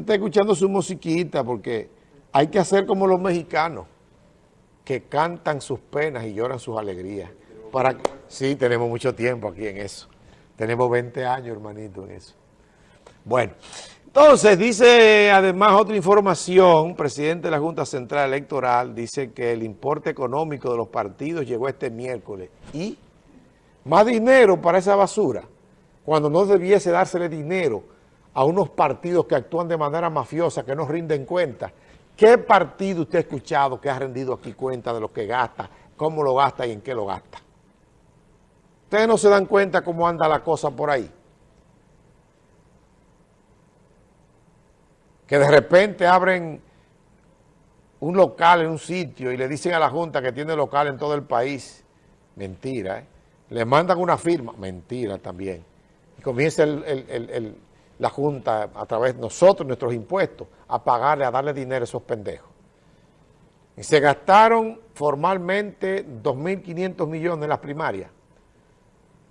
está escuchando su musiquita porque hay que hacer como los mexicanos, que cantan sus penas y lloran sus alegrías. Para, sí, tenemos mucho tiempo aquí en eso. Tenemos 20 años, hermanito, en eso. Bueno, entonces dice además otra información, presidente de la Junta Central Electoral dice que el importe económico de los partidos llegó este miércoles y más dinero para esa basura, cuando no debiese dársele dinero a unos partidos que actúan de manera mafiosa, que no rinden cuenta. ¿Qué partido usted ha escuchado que ha rendido aquí cuenta de lo que gasta, cómo lo gasta y en qué lo gasta? Ustedes no se dan cuenta cómo anda la cosa por ahí. Que de repente abren un local en un sitio y le dicen a la Junta que tiene local en todo el país. Mentira, ¿eh? Le mandan una firma. Mentira también. Y comienza la Junta a través de nosotros, nuestros impuestos, a pagarle, a darle dinero a esos pendejos. Y se gastaron formalmente 2.500 millones en las primarias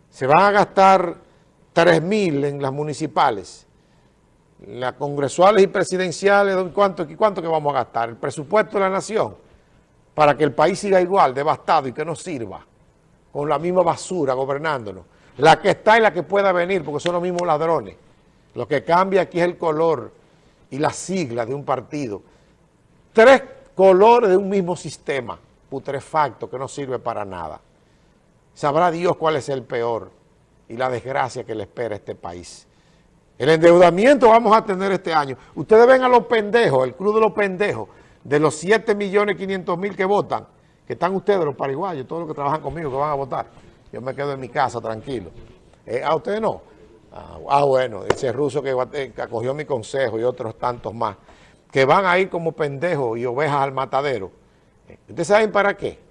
se van a gastar 3.000 en las municipales, las congresuales y presidenciales, ¿cuánto, ¿cuánto que vamos a gastar? El presupuesto de la nación, para que el país siga igual, devastado y que no sirva, con la misma basura gobernándonos. La que está y la que pueda venir, porque son los mismos ladrones. Lo que cambia aquí es el color y la sigla de un partido. Tres colores de un mismo sistema putrefacto que no sirve para nada. Sabrá Dios cuál es el peor y la desgracia que le espera a este país. El endeudamiento vamos a tener este año. Ustedes ven a los pendejos, el club de los pendejos, de los 7 millones 500 mil que votan, que están ustedes, los paraguayos, todos los que trabajan conmigo, que van a votar. Yo me quedo en mi casa tranquilo. Eh, ¿A ustedes no? Ah, ah, bueno, ese ruso que, eh, que acogió mi consejo y otros tantos más, que van a ir como pendejos y ovejas al matadero. Eh, ¿Ustedes saben para qué?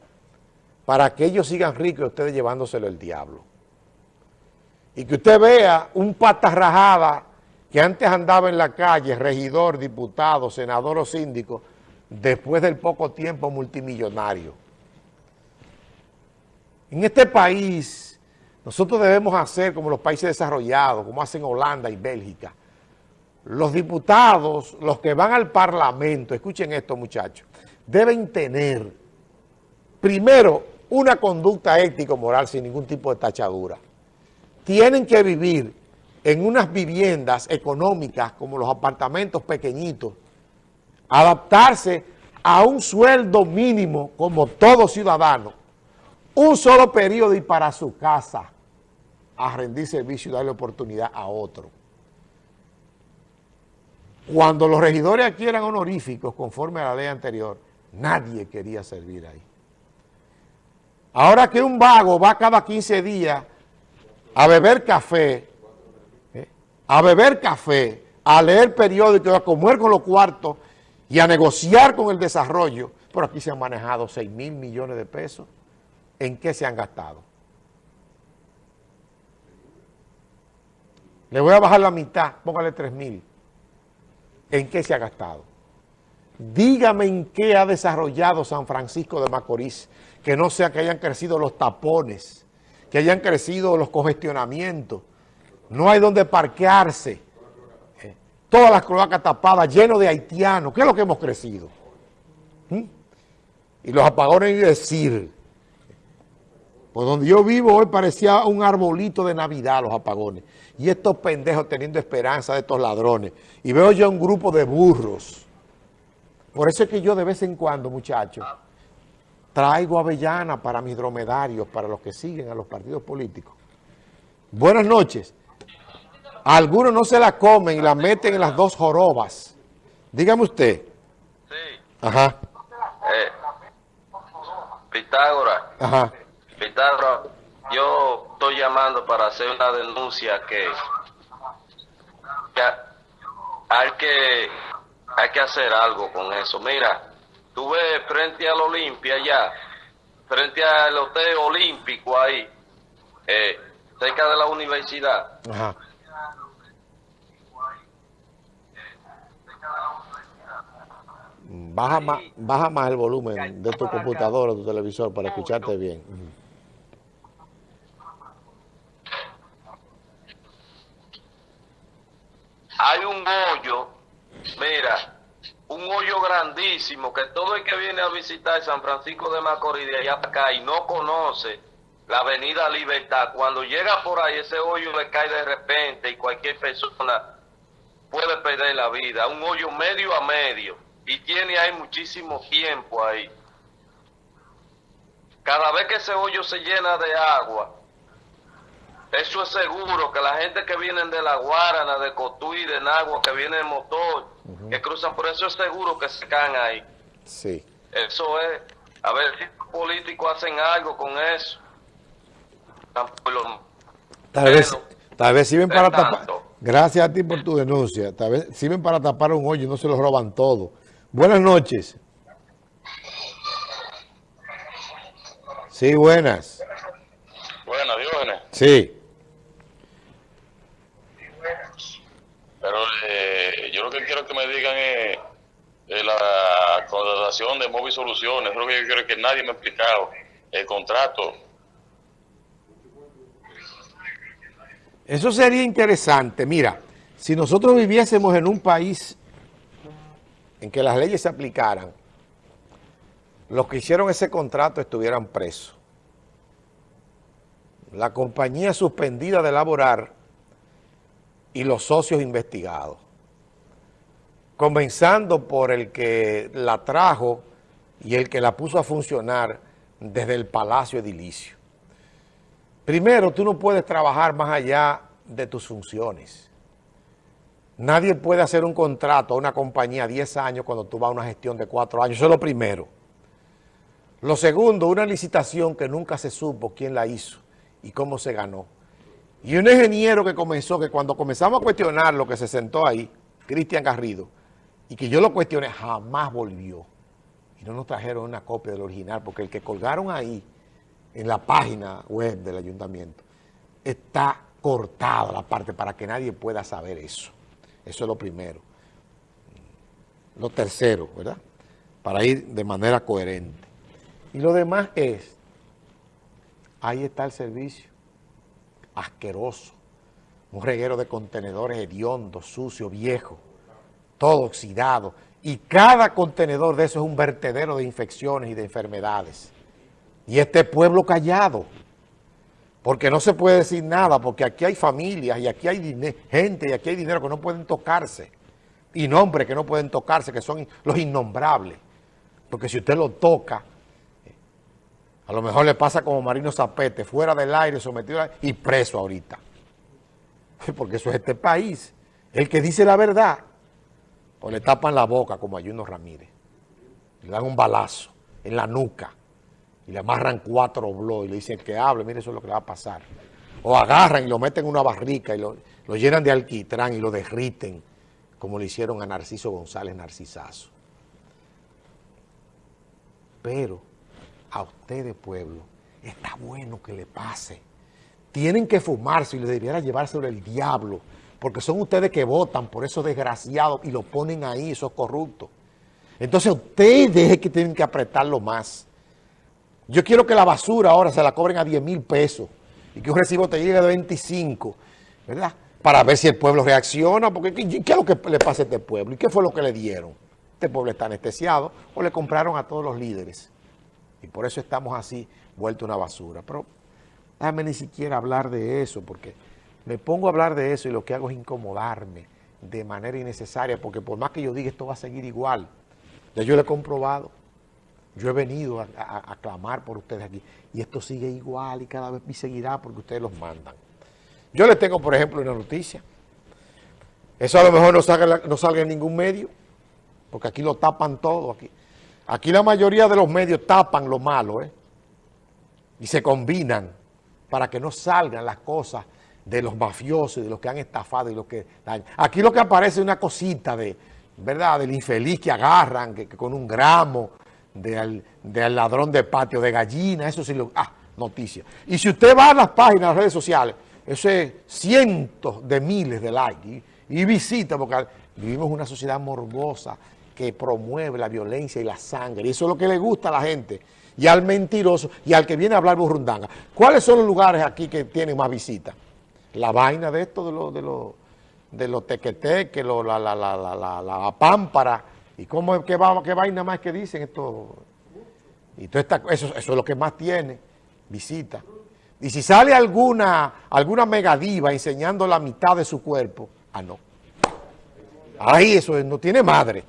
para que ellos sigan ricos y ustedes llevándoselo el diablo. Y que usted vea un pata rajada que antes andaba en la calle, regidor, diputado, senador o síndico, después del poco tiempo multimillonario. En este país, nosotros debemos hacer como los países desarrollados, como hacen Holanda y Bélgica. Los diputados, los que van al parlamento, escuchen esto muchachos, deben tener, primero, una conducta ético-moral sin ningún tipo de tachadura. Tienen que vivir en unas viviendas económicas como los apartamentos pequeñitos, adaptarse a un sueldo mínimo como todo ciudadano, un solo periodo y para su casa, a rendir servicio y darle oportunidad a otro. Cuando los regidores aquí eran honoríficos, conforme a la ley anterior, nadie quería servir ahí. Ahora que un vago va cada 15 días a beber café, ¿eh? a beber café, a leer periódicos, a comer con los cuartos y a negociar con el desarrollo, por aquí se han manejado 6 mil millones de pesos. ¿En qué se han gastado? Le voy a bajar la mitad, póngale 3 mil. ¿En qué se ha gastado? Dígame en qué ha desarrollado San Francisco de Macorís, que no sea que hayan crecido los tapones, que hayan crecido los congestionamientos, no hay donde parquearse, eh, todas las cloacas tapadas, lleno de haitianos, ¿qué es lo que hemos crecido? ¿Mm? Y los apagones, y decir, donde yo vivo hoy parecía un arbolito de Navidad los apagones, y estos pendejos teniendo esperanza de estos ladrones, y veo yo un grupo de burros, por eso es que yo de vez en cuando, muchachos, traigo avellana para mis dromedarios, para los que siguen a los partidos políticos. Buenas noches. Algunos no se la comen y la meten en las dos jorobas. Dígame usted. Sí. Ajá. Eh, Pitágoras. Ajá. Pitágoras, yo estoy llamando para hacer una denuncia que, que hay que hay que hacer algo con eso. Mira, tú ves frente al Olimpia ya, frente al Hotel Olímpico ahí, eh, cerca de la universidad. Ajá. Baja más, baja más el volumen de tu computadora o tu televisor para escucharte bien. Hay un hoyo mira, un hoyo grandísimo que todo el que viene a visitar San Francisco de Macorís de allá acá y no conoce la avenida Libertad, cuando llega por ahí ese hoyo le cae de repente y cualquier persona puede perder la vida, un hoyo medio a medio y tiene ahí muchísimo tiempo ahí. Cada vez que ese hoyo se llena de agua, eso es seguro que la gente que vienen de La Guarana, de Cotuí, de Nagua, que vienen en motor, que cruzan por eso es seguro que se caen ahí. Sí. Eso es. A ver si los políticos hacen algo con eso. Tal vez, tal vez sirven para tapar. Gracias a ti por tu denuncia. Tal vez sirven para tapar un hoyo y no se lo roban todo. Buenas noches. Sí, buenas. Buenas, Diógenes. Sí. Pero eh, yo lo que quiero que me digan es eh, la contratación de Móvil Soluciones. Lo que yo quiero que nadie me ha explicado. El contrato. Eso sería interesante. Mira, si nosotros viviésemos en un país en que las leyes se aplicaran, los que hicieron ese contrato estuvieran presos. La compañía suspendida de laborar y los socios investigados. Comenzando por el que la trajo y el que la puso a funcionar desde el Palacio Edilicio. Primero, tú no puedes trabajar más allá de tus funciones. Nadie puede hacer un contrato a una compañía 10 años cuando tú vas a una gestión de 4 años. Eso es lo primero. Lo segundo, una licitación que nunca se supo quién la hizo y cómo se ganó. Y un ingeniero que comenzó, que cuando comenzamos a cuestionar lo que se sentó ahí, Cristian Garrido, y que yo lo cuestioné, jamás volvió. Y no nos trajeron una copia del original, porque el que colgaron ahí, en la página web del ayuntamiento, está cortado la parte para que nadie pueda saber eso. Eso es lo primero. Lo tercero, ¿verdad? Para ir de manera coherente. Y lo demás es, ahí está el servicio, asqueroso, un reguero de contenedores hediondos, sucio, viejo, todo oxidado. Y cada contenedor de eso es un vertedero de infecciones y de enfermedades. Y este pueblo callado, porque no se puede decir nada, porque aquí hay familias y aquí hay gente y aquí hay dinero que no pueden tocarse. Y nombres que no pueden tocarse, que son los innombrables. Porque si usted lo toca, a lo mejor le pasa como Marino Zapete, fuera del aire, sometido y preso ahorita. Porque eso es este país. El que dice la verdad, o le tapan la boca como a Juno Ramírez. Le dan un balazo en la nuca y le amarran cuatro blogs y le dicen que hable, mire eso es lo que le va a pasar. O agarran y lo meten en una barrica y lo, llenan de alquitrán y lo derriten, como le hicieron a Narciso González Narcisazo. Pero a ustedes, pueblo, está bueno que le pase. Tienen que fumarse y le debiera llevar sobre el diablo, porque son ustedes que votan por esos desgraciados y lo ponen ahí, esos corruptos. Entonces ustedes que tienen que apretarlo más. Yo quiero que la basura ahora se la cobren a 10 mil pesos y que un recibo te llegue de 25, ¿verdad? Para ver si el pueblo reacciona, porque ¿qué, qué es lo que le pasa a este pueblo? ¿Y qué fue lo que le dieron? Este pueblo está anestesiado o le compraron a todos los líderes. Y por eso estamos así, vuelto una basura. Pero déjame ni siquiera hablar de eso, porque me pongo a hablar de eso y lo que hago es incomodarme de manera innecesaria, porque por más que yo diga esto va a seguir igual, ya yo lo he comprobado. Yo he venido a, clamar por ustedes aquí y esto sigue igual y cada vez seguirá porque ustedes los mandan. Yo les tengo, por ejemplo, una noticia. Eso a lo mejor no salga, no salga en ningún medio, porque aquí lo tapan todo. Aquí. Aquí la mayoría de los medios tapan lo malo, ¿eh? Y se combinan para que no salgan las cosas de los mafiosos, de los que han estafado y los que. Aquí lo que aparece es una cosita de, ¿verdad? Del infeliz que agarran, que, con un gramo, del, ladrón de patio de gallina, eso sí lo... Ah, noticia. Y si usted va a las páginas, de las redes sociales, eso es cientos de miles de likes y, y visita, porque vivimos una sociedad morbosa, que promueve la violencia y la sangre. Y eso es lo que le gusta a la gente. Y al mentiroso y al que viene a hablar burrundanga. ¿Cuáles son los lugares aquí que tienen más visitas? La vaina de esto, de los de de los tequeteques, la, la, la, la, la, pámpara, y cómo, qué vaina más que dicen esto. Y todo esta, eso, eso es lo que más tiene, visita. Y si sale alguna, alguna megadiva enseñando la mitad de su cuerpo, ah no. Ahí eso no tiene madre.